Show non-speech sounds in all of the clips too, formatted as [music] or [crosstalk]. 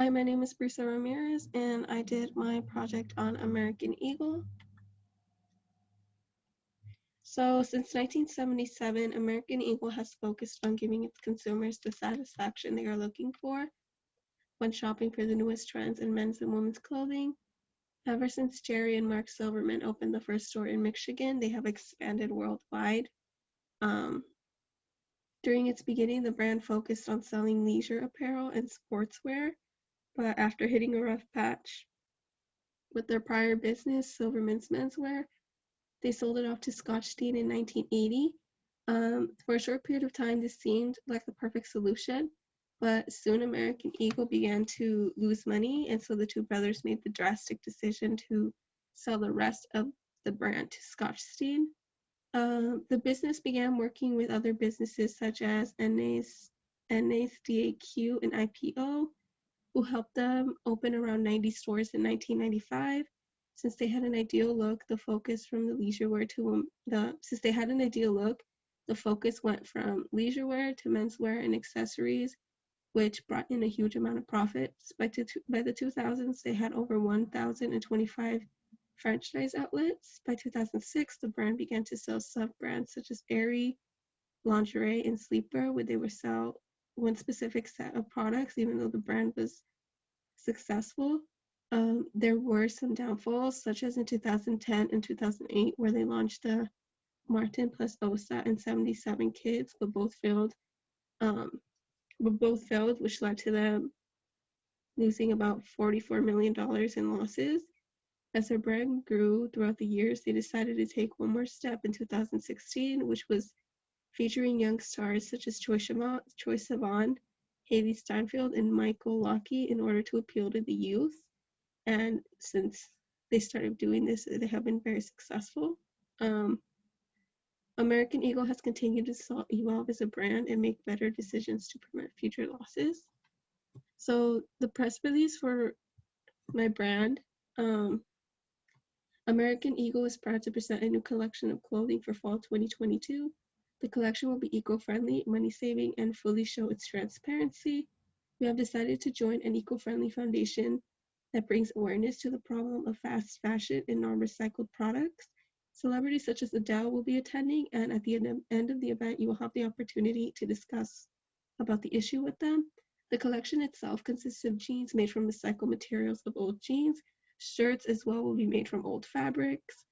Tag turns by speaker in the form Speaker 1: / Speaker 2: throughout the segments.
Speaker 1: Hi, my name is Brisa Ramirez, and I did my project on American Eagle. So, since 1977, American Eagle has focused on giving its consumers the satisfaction they are looking for when shopping for the newest trends in men's and women's clothing. Ever since Jerry and Mark Silverman opened the first store in Michigan, they have expanded worldwide. Um, during its beginning, the brand focused on selling leisure apparel and sportswear but after hitting a rough patch with their prior business, Silverman's Menswear, they sold it off to Schottenstein in 1980. Um, for a short period of time, this seemed like the perfect solution, but soon American Eagle began to lose money, and so the two brothers made the drastic decision to sell the rest of the brand to Scotch Dean. Uh, the business began working with other businesses such as NA's, NA's and IPO, who helped them open around 90 stores in 1995. Since they had an ideal look, the focus from the leisure wear to the since they had an ideal look, the focus went from leisure wear to menswear and accessories, which brought in a huge amount of profits. By, to, by the 2000s, they had over 1,025 franchise outlets. By 2006, the brand began to sell sub-brands such as Aerie, lingerie, and sleepwear, where they would sell one specific set of products, even though the brand was successful. Um, there were some downfalls, such as in 2010 and 2008, where they launched the Martin plus Osa and 77 kids, but both failed. Um, but both failed, which led to them losing about $44 million in losses. As their brand grew throughout the years, they decided to take one more step in 2016, which was featuring young stars such as Troye Sivan, Hailee Steinfeld, and Michael Lockie in order to appeal to the youth. And since they started doing this, they have been very successful. Um, American Eagle has continued to evolve as a brand and make better decisions to prevent future losses. So the press release for my brand, um, American Eagle is proud to present a new collection of clothing for fall 2022. The collection will be eco-friendly, money-saving, and fully show its transparency. We have decided to join an eco-friendly foundation that brings awareness to the problem of fast fashion and non-recycled products. Celebrities such as Adele will be attending, and at the end of the event, you will have the opportunity to discuss about the issue with them. The collection itself consists of jeans made from recycled materials of old jeans. Shirts as well will be made from old fabrics.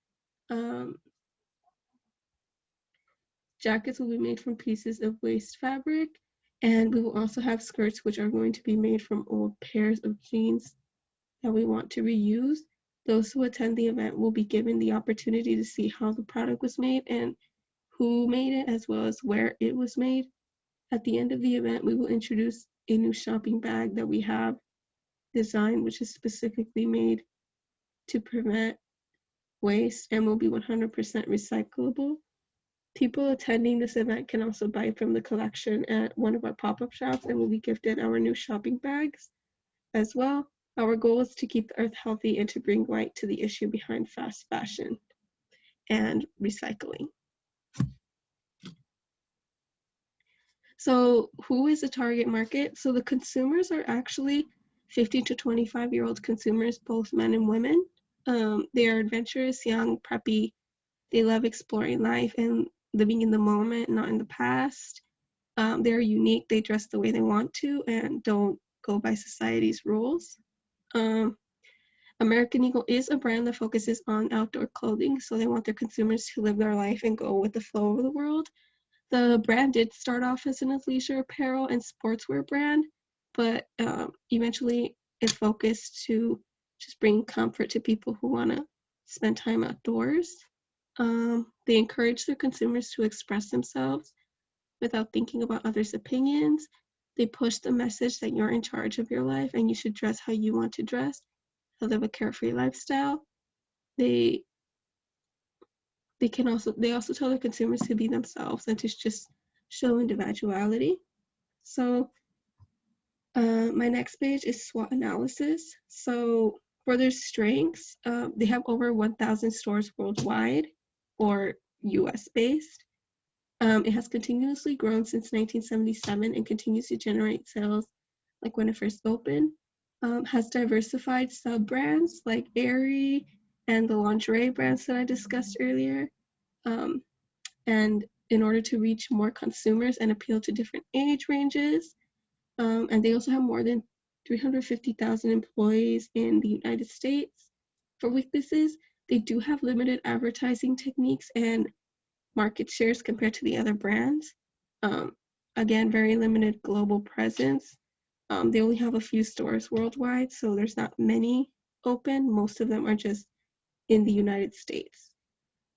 Speaker 1: Um, Jackets will be made from pieces of waste fabric, and we will also have skirts which are going to be made from old pairs of jeans that we want to reuse. Those who attend the event will be given the opportunity to see how the product was made and who made it, as well as where it was made. At the end of the event, we will introduce a new shopping bag that we have designed, which is specifically made to prevent waste and will be 100% recyclable. People attending this event can also buy from the collection at one of our pop-up shops and will be gifted our new shopping bags as well. Our goal is to keep the earth healthy and to bring light to the issue behind fast fashion and recycling. So who is the target market? So the consumers are actually 15 to 25 year old consumers, both men and women. Um, they are adventurous, young, preppy. They love exploring life and living in the moment, not in the past. Um, they're unique, they dress the way they want to, and don't go by society's rules. Um, American Eagle is a brand that focuses on outdoor clothing, so they want their consumers to live their life and go with the flow of the world. The brand did start off as an athleisure apparel and sportswear brand, but um, eventually it focused to just bring comfort to people who want to spend time outdoors. Um, they encourage their consumers to express themselves without thinking about others' opinions. They push the message that you're in charge of your life and you should dress how you want to dress, to live a carefree lifestyle. They they can also they also tell their consumers to be themselves and to just show individuality. So uh, my next page is SWOT analysis. So for their strengths, uh, they have over 1,000 stores worldwide or US based. Um, it has continuously grown since 1977 and continues to generate sales like when it first opened. um, has diversified sub brands like Aerie and the lingerie brands that I discussed earlier. Um, and in order to reach more consumers and appeal to different age ranges. Um, and they also have more than 350,000 employees in the United States. For weaknesses, they do have limited advertising techniques and market shares compared to the other brands. Um, again, very limited global presence. Um, they only have a few stores worldwide, so there's not many open. Most of them are just in the United States.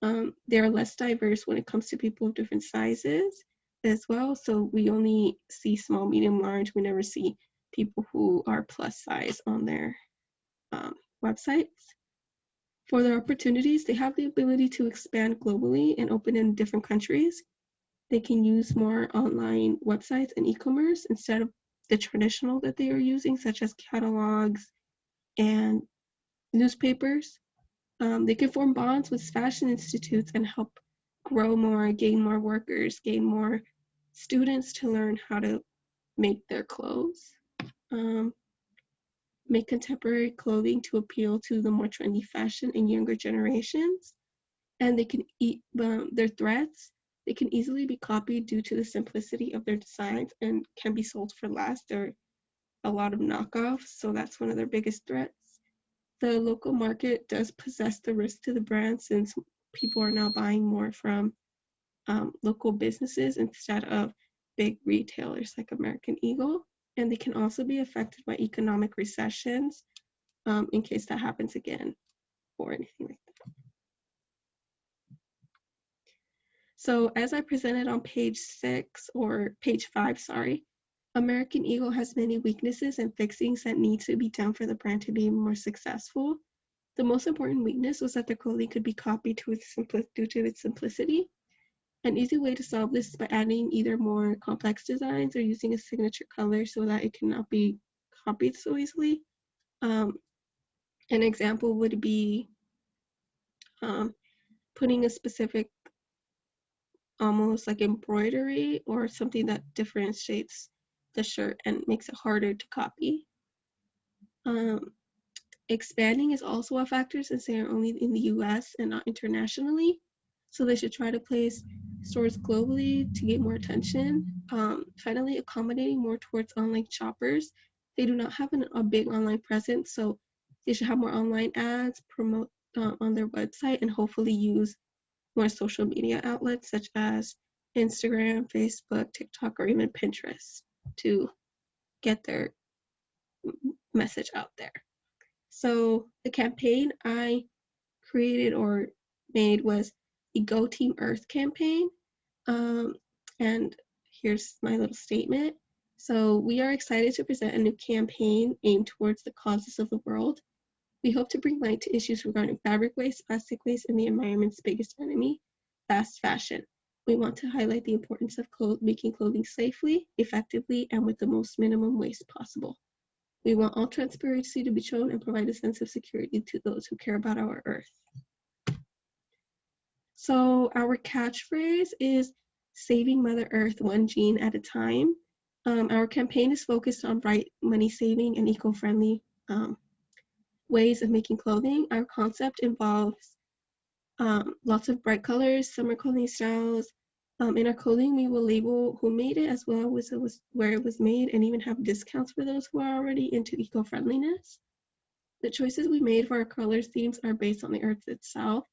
Speaker 1: Um, they're less diverse when it comes to people of different sizes as well. So we only see small, medium, large. We never see people who are plus size on their um, websites. For their opportunities, they have the ability to expand globally and open in different countries. They can use more online websites and e-commerce instead of the traditional that they are using, such as catalogs and newspapers. Um, they can form bonds with fashion institutes and help grow more, gain more workers, gain more students to learn how to make their clothes. Um, make contemporary clothing to appeal to the more trendy fashion and younger generations. And they can eat um, their threads. They can easily be copied due to the simplicity of their designs and can be sold for less. There are a lot of knockoffs, so that's one of their biggest threats. The local market does possess the risk to the brand since people are now buying more from um, local businesses instead of big retailers like American Eagle and they can also be affected by economic recessions um, in case that happens again or anything like that. So as I presented on page six or page five, sorry, American Eagle has many weaknesses and fixings that need to be done for the brand to be more successful. The most important weakness was that the clothing could be copied to due to its simplicity. An easy way to solve this is by adding either more complex designs or using a signature color so that it cannot be copied so easily. Um, an example would be um, putting a specific almost like embroidery or something that differentiates the shirt and makes it harder to copy. Um, expanding is also a factor since they are only in the US and not internationally. So they should try to place stores globally to get more attention. Um, finally, accommodating more towards online shoppers. They do not have an, a big online presence, so they should have more online ads, promote uh, on their website, and hopefully use more social media outlets such as Instagram, Facebook, TikTok, or even Pinterest to get their message out there. So the campaign I created or made was Go Team Earth campaign. Um, and here's my little statement. So we are excited to present a new campaign aimed towards the causes of the world. We hope to bring light to issues regarding fabric waste, plastic waste, and the environment's biggest enemy, fast fashion. We want to highlight the importance of clo making clothing safely, effectively, and with the most minimum waste possible. We want all transparency to be shown and provide a sense of security to those who care about our earth. So our catchphrase is saving Mother Earth one jean at a time. Um, our campaign is focused on bright money saving and eco-friendly um, ways of making clothing. Our concept involves um, lots of bright colors, summer clothing styles. Um, in our clothing, we will label who made it as well as it was, where it was made and even have discounts for those who are already into eco-friendliness. The choices we made for our colors themes are based on the earth itself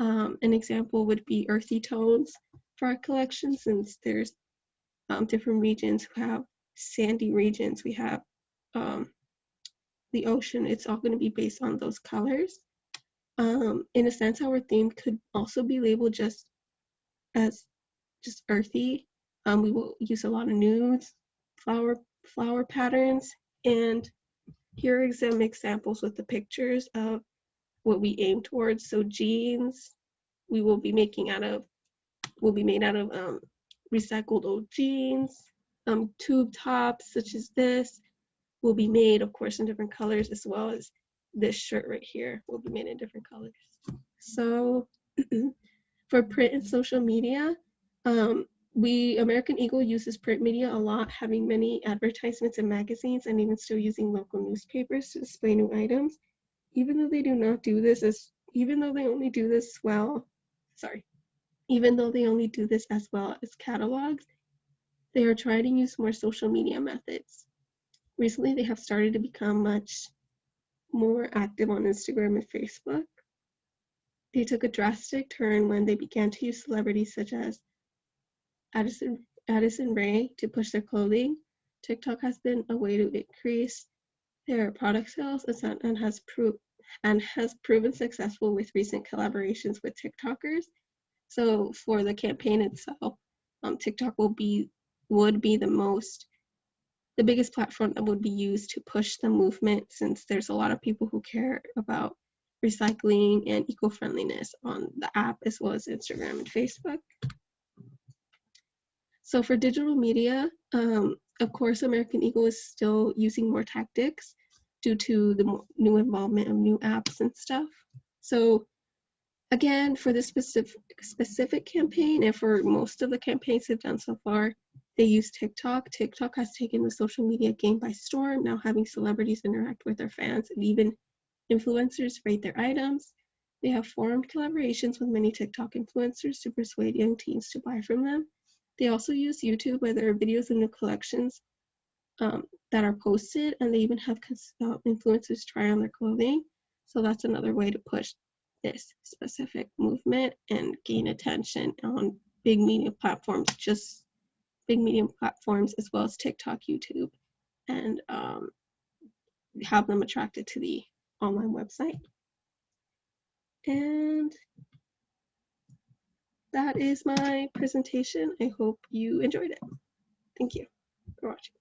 Speaker 1: um, an example would be earthy tones for our collection since there's um, different regions who have sandy regions. We have um, the ocean. It's all going to be based on those colors. Um, in a sense, our theme could also be labeled just as just earthy. Um, we will use a lot of nudes, flower flower patterns, and here are some examples with the pictures of what we aim towards. So jeans, we will be making out of, will be made out of um, recycled old jeans. Um, tube tops such as this will be made, of course, in different colors as well as this shirt right here will be made in different colors. So [clears throat] for print and social media, um, we American Eagle uses print media a lot, having many advertisements in magazines and even still using local newspapers to display new items. Even though they do not do this as even though they only do this well, sorry, even though they only do this as well as catalogs, they are trying to use more social media methods. Recently, they have started to become much more active on Instagram and Facebook. They took a drastic turn when they began to use celebrities such as Addison, Addison Rae to push their clothing. TikTok has been a way to increase their product sales and has and has proven successful with recent collaborations with TikTokers. So for the campaign itself, um, TikTok will be would be the most the biggest platform that would be used to push the movement since there's a lot of people who care about recycling and eco-friendliness on the app as well as Instagram and Facebook. So for digital media, um, of course, American Eagle is still using more tactics due to the new involvement of new apps and stuff. So again, for this specific specific campaign and for most of the campaigns they've done so far, they use TikTok. TikTok has taken the social media game by storm, now having celebrities interact with their fans and even influencers rate their items. They have formed collaborations with many TikTok influencers to persuade young teens to buy from them. They also use YouTube where there are videos and new collections um, that are posted, and they even have uh, influencers try on their clothing. So that's another way to push this specific movement and gain attention on big media platforms, just big media platforms as well as TikTok, YouTube, and um, have them attracted to the online website. And that is my presentation. I hope you enjoyed it. Thank you for watching.